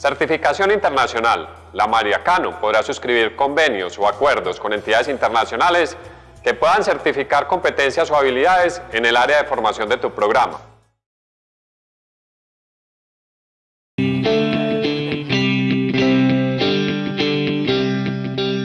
Certificación internacional. La Mariacano podrá suscribir convenios o acuerdos con entidades internacionales que puedan certificar competencias o habilidades en el área de formación de tu programa.